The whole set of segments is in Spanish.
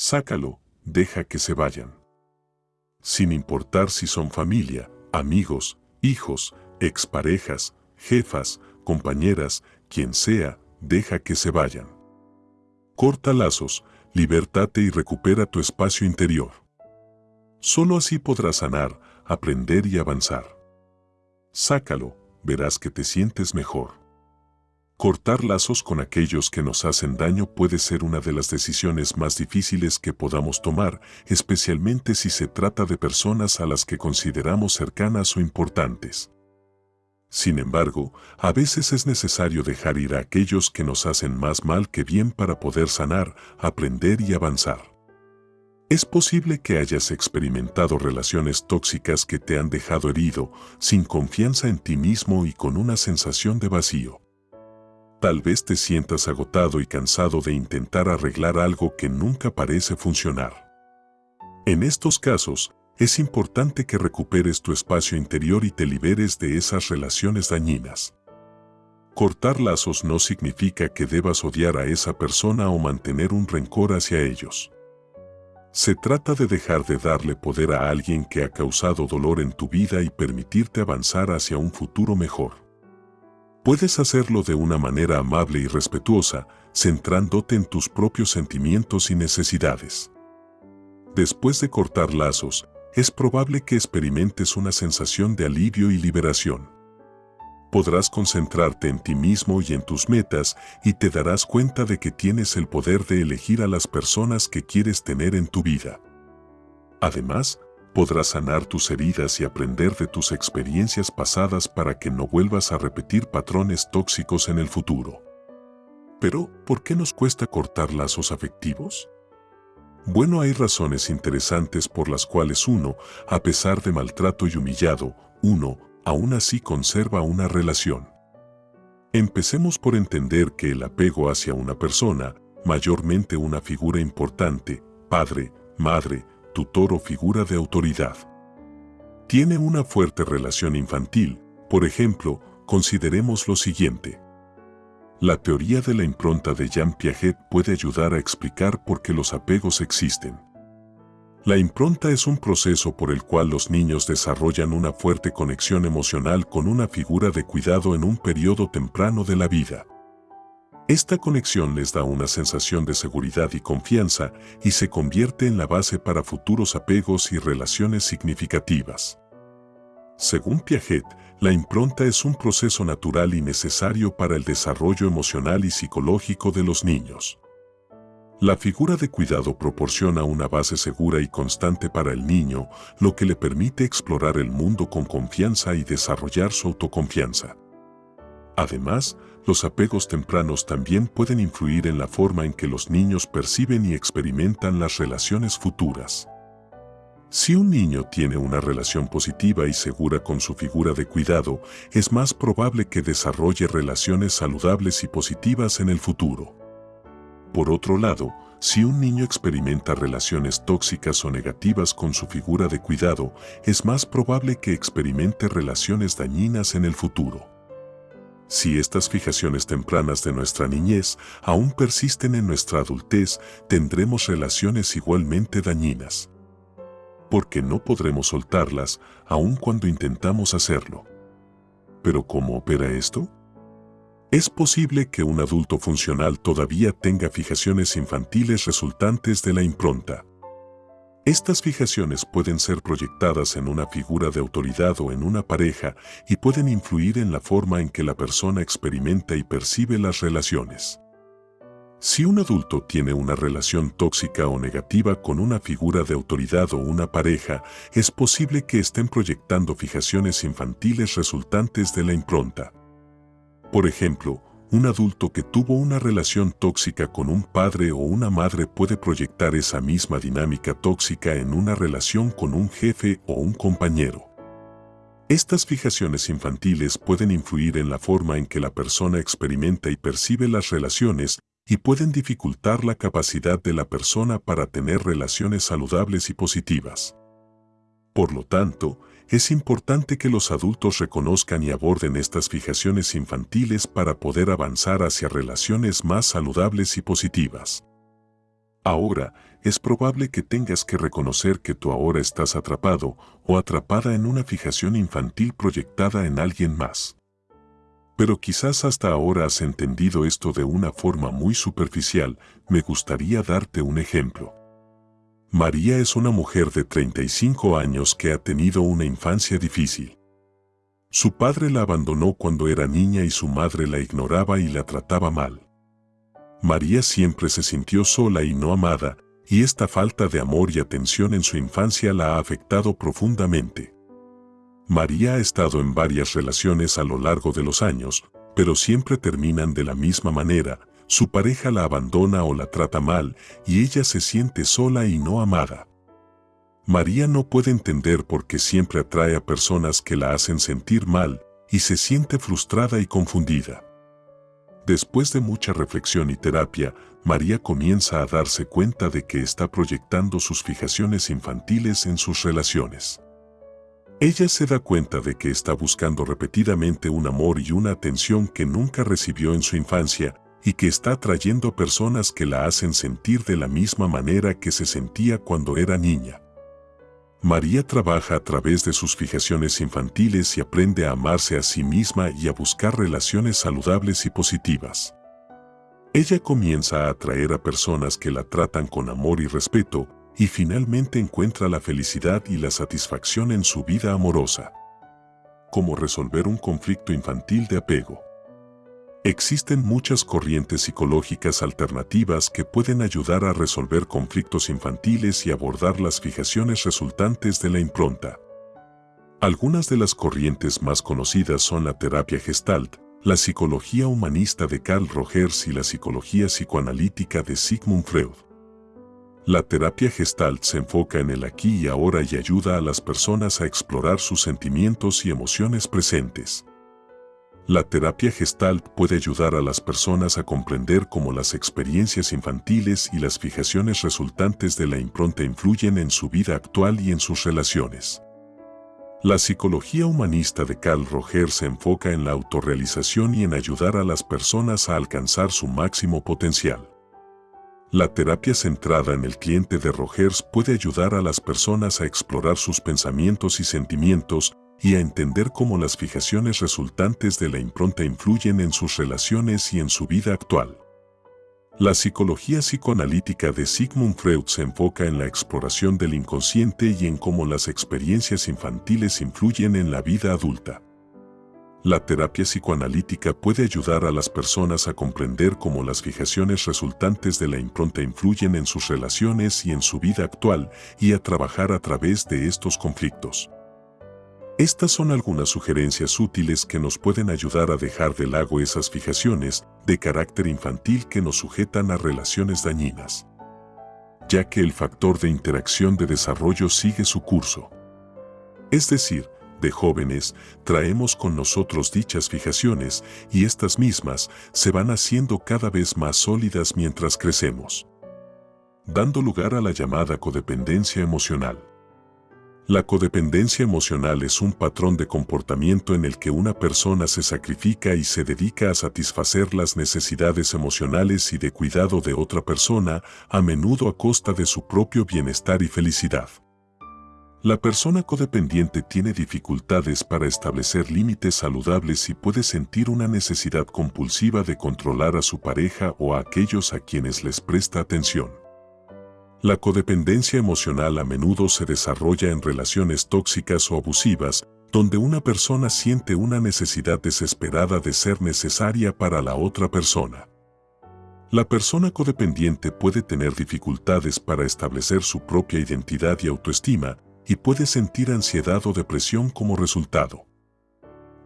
Sácalo, deja que se vayan. Sin importar si son familia, amigos, hijos, exparejas, jefas, compañeras, quien sea, deja que se vayan. Corta lazos, libertate y recupera tu espacio interior. Solo así podrás sanar, aprender y avanzar. Sácalo, verás que te sientes mejor. Cortar lazos con aquellos que nos hacen daño puede ser una de las decisiones más difíciles que podamos tomar, especialmente si se trata de personas a las que consideramos cercanas o importantes. Sin embargo, a veces es necesario dejar ir a aquellos que nos hacen más mal que bien para poder sanar, aprender y avanzar. Es posible que hayas experimentado relaciones tóxicas que te han dejado herido, sin confianza en ti mismo y con una sensación de vacío. Tal vez te sientas agotado y cansado de intentar arreglar algo que nunca parece funcionar. En estos casos, es importante que recuperes tu espacio interior y te liberes de esas relaciones dañinas. Cortar lazos no significa que debas odiar a esa persona o mantener un rencor hacia ellos. Se trata de dejar de darle poder a alguien que ha causado dolor en tu vida y permitirte avanzar hacia un futuro mejor. Puedes hacerlo de una manera amable y respetuosa, centrándote en tus propios sentimientos y necesidades. Después de cortar lazos, es probable que experimentes una sensación de alivio y liberación. Podrás concentrarte en ti mismo y en tus metas y te darás cuenta de que tienes el poder de elegir a las personas que quieres tener en tu vida. Además, podrás sanar tus heridas y aprender de tus experiencias pasadas para que no vuelvas a repetir patrones tóxicos en el futuro. Pero, ¿por qué nos cuesta cortar lazos afectivos? Bueno, hay razones interesantes por las cuales uno, a pesar de maltrato y humillado, uno, aún así conserva una relación. Empecemos por entender que el apego hacia una persona, mayormente una figura importante, padre, madre, tutor o figura de autoridad, tiene una fuerte relación infantil. Por ejemplo, consideremos lo siguiente. La teoría de la impronta de Jean Piaget puede ayudar a explicar por qué los apegos existen. La impronta es un proceso por el cual los niños desarrollan una fuerte conexión emocional con una figura de cuidado en un periodo temprano de la vida. Esta conexión les da una sensación de seguridad y confianza y se convierte en la base para futuros apegos y relaciones significativas. Según Piaget, la impronta es un proceso natural y necesario para el desarrollo emocional y psicológico de los niños. La figura de cuidado proporciona una base segura y constante para el niño, lo que le permite explorar el mundo con confianza y desarrollar su autoconfianza. Además, los apegos tempranos también pueden influir en la forma en que los niños perciben y experimentan las relaciones futuras. Si un niño tiene una relación positiva y segura con su figura de cuidado, es más probable que desarrolle relaciones saludables y positivas en el futuro. Por otro lado, si un niño experimenta relaciones tóxicas o negativas con su figura de cuidado, es más probable que experimente relaciones dañinas en el futuro. Si estas fijaciones tempranas de nuestra niñez aún persisten en nuestra adultez, tendremos relaciones igualmente dañinas porque no podremos soltarlas aun cuando intentamos hacerlo. ¿Pero cómo opera esto? Es posible que un adulto funcional todavía tenga fijaciones infantiles resultantes de la impronta. Estas fijaciones pueden ser proyectadas en una figura de autoridad o en una pareja y pueden influir en la forma en que la persona experimenta y percibe las relaciones. Si un adulto tiene una relación tóxica o negativa con una figura de autoridad o una pareja, es posible que estén proyectando fijaciones infantiles resultantes de la impronta. Por ejemplo, un adulto que tuvo una relación tóxica con un padre o una madre puede proyectar esa misma dinámica tóxica en una relación con un jefe o un compañero. Estas fijaciones infantiles pueden influir en la forma en que la persona experimenta y percibe las relaciones y pueden dificultar la capacidad de la persona para tener relaciones saludables y positivas. Por lo tanto, es importante que los adultos reconozcan y aborden estas fijaciones infantiles para poder avanzar hacia relaciones más saludables y positivas. Ahora, es probable que tengas que reconocer que tú ahora estás atrapado o atrapada en una fijación infantil proyectada en alguien más. Pero quizás hasta ahora has entendido esto de una forma muy superficial, me gustaría darte un ejemplo. María es una mujer de 35 años que ha tenido una infancia difícil. Su padre la abandonó cuando era niña y su madre la ignoraba y la trataba mal. María siempre se sintió sola y no amada, y esta falta de amor y atención en su infancia la ha afectado profundamente. María ha estado en varias relaciones a lo largo de los años, pero siempre terminan de la misma manera, su pareja la abandona o la trata mal y ella se siente sola y no amada. María no puede entender por qué siempre atrae a personas que la hacen sentir mal y se siente frustrada y confundida. Después de mucha reflexión y terapia, María comienza a darse cuenta de que está proyectando sus fijaciones infantiles en sus relaciones. Ella se da cuenta de que está buscando repetidamente un amor y una atención que nunca recibió en su infancia y que está atrayendo personas que la hacen sentir de la misma manera que se sentía cuando era niña. María trabaja a través de sus fijaciones infantiles y aprende a amarse a sí misma y a buscar relaciones saludables y positivas. Ella comienza a atraer a personas que la tratan con amor y respeto y finalmente encuentra la felicidad y la satisfacción en su vida amorosa. Como resolver un conflicto infantil de apego. Existen muchas corrientes psicológicas alternativas que pueden ayudar a resolver conflictos infantiles y abordar las fijaciones resultantes de la impronta. Algunas de las corrientes más conocidas son la terapia gestalt, la psicología humanista de Carl Rogers y la psicología psicoanalítica de Sigmund Freud. La terapia gestalt se enfoca en el aquí y ahora y ayuda a las personas a explorar sus sentimientos y emociones presentes. La terapia gestalt puede ayudar a las personas a comprender cómo las experiencias infantiles y las fijaciones resultantes de la impronta influyen en su vida actual y en sus relaciones. La psicología humanista de Carl Rogers se enfoca en la autorrealización y en ayudar a las personas a alcanzar su máximo potencial. La terapia centrada en el cliente de Rogers puede ayudar a las personas a explorar sus pensamientos y sentimientos y a entender cómo las fijaciones resultantes de la impronta influyen en sus relaciones y en su vida actual. La psicología psicoanalítica de Sigmund Freud se enfoca en la exploración del inconsciente y en cómo las experiencias infantiles influyen en la vida adulta. La terapia psicoanalítica puede ayudar a las personas a comprender cómo las fijaciones resultantes de la impronta influyen en sus relaciones y en su vida actual y a trabajar a través de estos conflictos. Estas son algunas sugerencias útiles que nos pueden ayudar a dejar de lado esas fijaciones de carácter infantil que nos sujetan a relaciones dañinas, ya que el factor de interacción de desarrollo sigue su curso. Es decir, de jóvenes, traemos con nosotros dichas fijaciones y estas mismas se van haciendo cada vez más sólidas mientras crecemos, dando lugar a la llamada codependencia emocional. La codependencia emocional es un patrón de comportamiento en el que una persona se sacrifica y se dedica a satisfacer las necesidades emocionales y de cuidado de otra persona, a menudo a costa de su propio bienestar y felicidad. La persona codependiente tiene dificultades para establecer límites saludables y puede sentir una necesidad compulsiva de controlar a su pareja o a aquellos a quienes les presta atención. La codependencia emocional a menudo se desarrolla en relaciones tóxicas o abusivas, donde una persona siente una necesidad desesperada de ser necesaria para la otra persona. La persona codependiente puede tener dificultades para establecer su propia identidad y autoestima, y puede sentir ansiedad o depresión como resultado.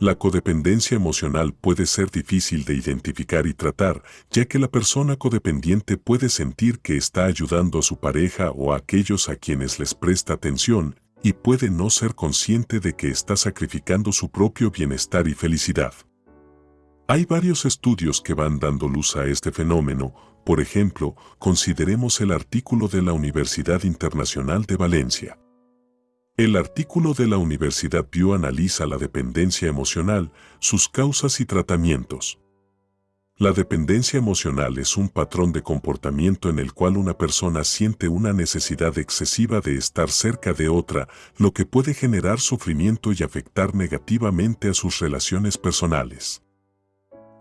La codependencia emocional puede ser difícil de identificar y tratar, ya que la persona codependiente puede sentir que está ayudando a su pareja o a aquellos a quienes les presta atención, y puede no ser consciente de que está sacrificando su propio bienestar y felicidad. Hay varios estudios que van dando luz a este fenómeno, por ejemplo, consideremos el artículo de la Universidad Internacional de Valencia. El artículo de la Universidad Pew analiza la dependencia emocional, sus causas y tratamientos. La dependencia emocional es un patrón de comportamiento en el cual una persona siente una necesidad excesiva de estar cerca de otra, lo que puede generar sufrimiento y afectar negativamente a sus relaciones personales.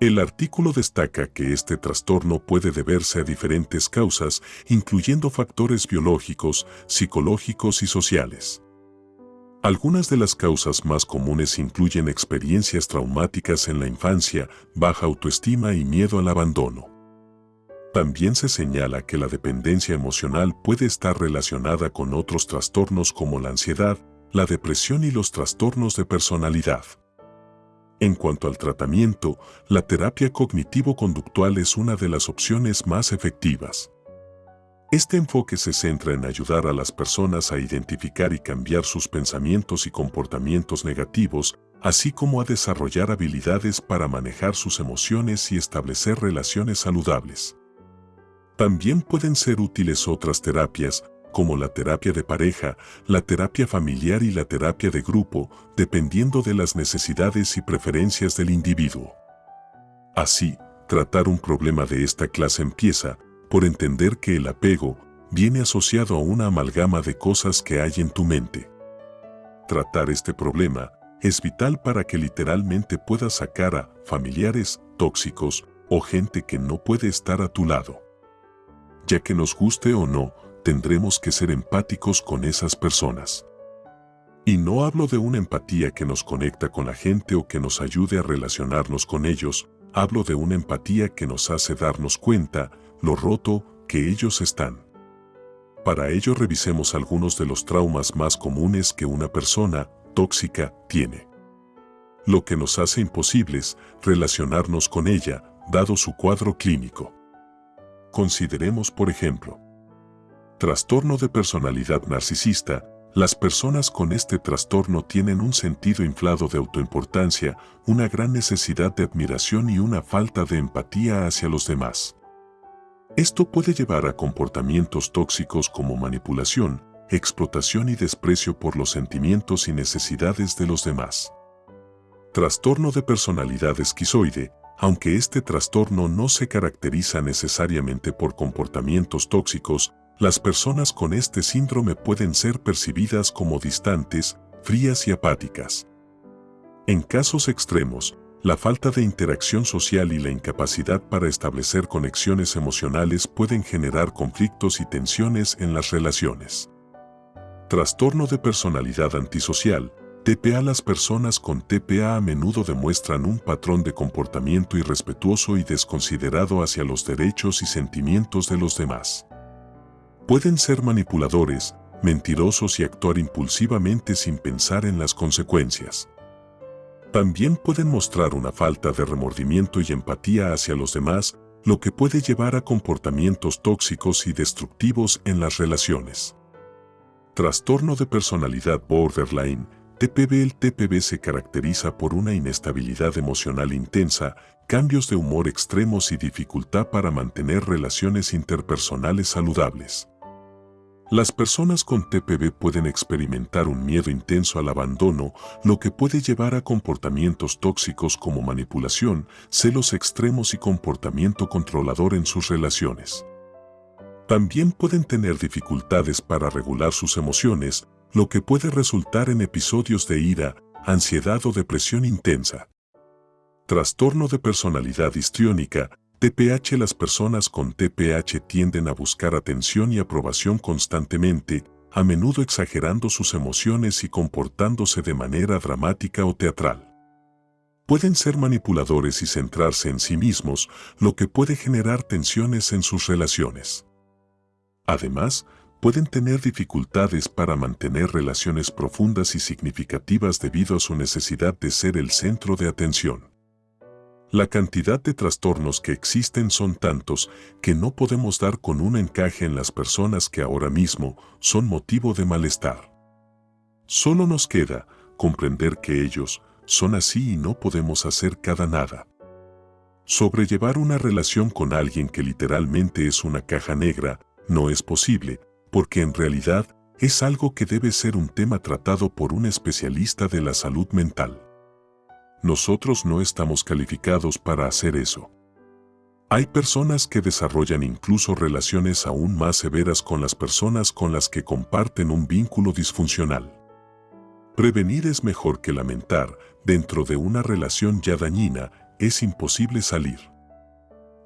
El artículo destaca que este trastorno puede deberse a diferentes causas, incluyendo factores biológicos, psicológicos y sociales. Algunas de las causas más comunes incluyen experiencias traumáticas en la infancia, baja autoestima y miedo al abandono. También se señala que la dependencia emocional puede estar relacionada con otros trastornos como la ansiedad, la depresión y los trastornos de personalidad. En cuanto al tratamiento, la terapia cognitivo-conductual es una de las opciones más efectivas. Este enfoque se centra en ayudar a las personas a identificar y cambiar sus pensamientos y comportamientos negativos, así como a desarrollar habilidades para manejar sus emociones y establecer relaciones saludables. También pueden ser útiles otras terapias, como la terapia de pareja, la terapia familiar y la terapia de grupo, dependiendo de las necesidades y preferencias del individuo. Así, tratar un problema de esta clase empieza, por entender que el apego viene asociado a una amalgama de cosas que hay en tu mente. Tratar este problema es vital para que literalmente puedas sacar a familiares tóxicos o gente que no puede estar a tu lado. Ya que nos guste o no, tendremos que ser empáticos con esas personas. Y no hablo de una empatía que nos conecta con la gente o que nos ayude a relacionarnos con ellos, hablo de una empatía que nos hace darnos cuenta lo roto que ellos están. Para ello revisemos algunos de los traumas más comunes que una persona tóxica tiene. Lo que nos hace imposibles relacionarnos con ella, dado su cuadro clínico. Consideremos, por ejemplo, trastorno de personalidad narcisista, las personas con este trastorno tienen un sentido inflado de autoimportancia, una gran necesidad de admiración y una falta de empatía hacia los demás. Esto puede llevar a comportamientos tóxicos como manipulación, explotación y desprecio por los sentimientos y necesidades de los demás. Trastorno de personalidad esquizoide, aunque este trastorno no se caracteriza necesariamente por comportamientos tóxicos, las personas con este síndrome pueden ser percibidas como distantes, frías y apáticas. En casos extremos, la falta de interacción social y la incapacidad para establecer conexiones emocionales pueden generar conflictos y tensiones en las relaciones. Trastorno de personalidad antisocial, TPA Las personas con TPA a menudo demuestran un patrón de comportamiento irrespetuoso y desconsiderado hacia los derechos y sentimientos de los demás. Pueden ser manipuladores, mentirosos y actuar impulsivamente sin pensar en las consecuencias. También pueden mostrar una falta de remordimiento y empatía hacia los demás, lo que puede llevar a comportamientos tóxicos y destructivos en las relaciones. Trastorno de personalidad borderline, TPB El TPB se caracteriza por una inestabilidad emocional intensa, cambios de humor extremos y dificultad para mantener relaciones interpersonales saludables. Las personas con TPB pueden experimentar un miedo intenso al abandono, lo que puede llevar a comportamientos tóxicos como manipulación, celos extremos y comportamiento controlador en sus relaciones. También pueden tener dificultades para regular sus emociones, lo que puede resultar en episodios de ira, ansiedad o depresión intensa. Trastorno de personalidad histriónica, TPH Las personas con TPH tienden a buscar atención y aprobación constantemente, a menudo exagerando sus emociones y comportándose de manera dramática o teatral. Pueden ser manipuladores y centrarse en sí mismos, lo que puede generar tensiones en sus relaciones. Además, pueden tener dificultades para mantener relaciones profundas y significativas debido a su necesidad de ser el centro de atención. La cantidad de trastornos que existen son tantos que no podemos dar con un encaje en las personas que ahora mismo son motivo de malestar. Solo nos queda comprender que ellos son así y no podemos hacer cada nada. Sobrellevar una relación con alguien que literalmente es una caja negra no es posible, porque en realidad es algo que debe ser un tema tratado por un especialista de la salud mental. Nosotros no estamos calificados para hacer eso. Hay personas que desarrollan incluso relaciones aún más severas con las personas con las que comparten un vínculo disfuncional. Prevenir es mejor que lamentar, dentro de una relación ya dañina, es imposible salir.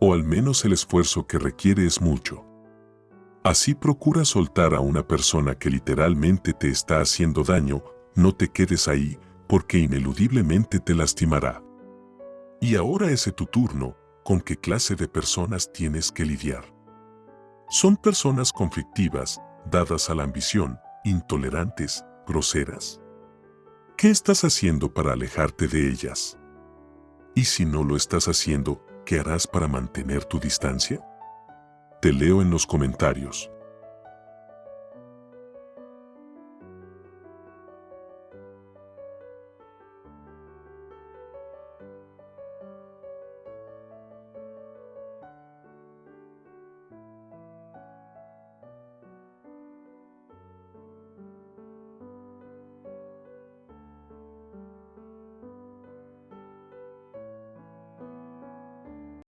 O al menos el esfuerzo que requiere es mucho. Así procura soltar a una persona que literalmente te está haciendo daño, no te quedes ahí, porque ineludiblemente te lastimará. Y ahora es tu turno, ¿con qué clase de personas tienes que lidiar? Son personas conflictivas, dadas a la ambición, intolerantes, groseras. ¿Qué estás haciendo para alejarte de ellas? Y si no lo estás haciendo, ¿qué harás para mantener tu distancia? Te leo en los comentarios.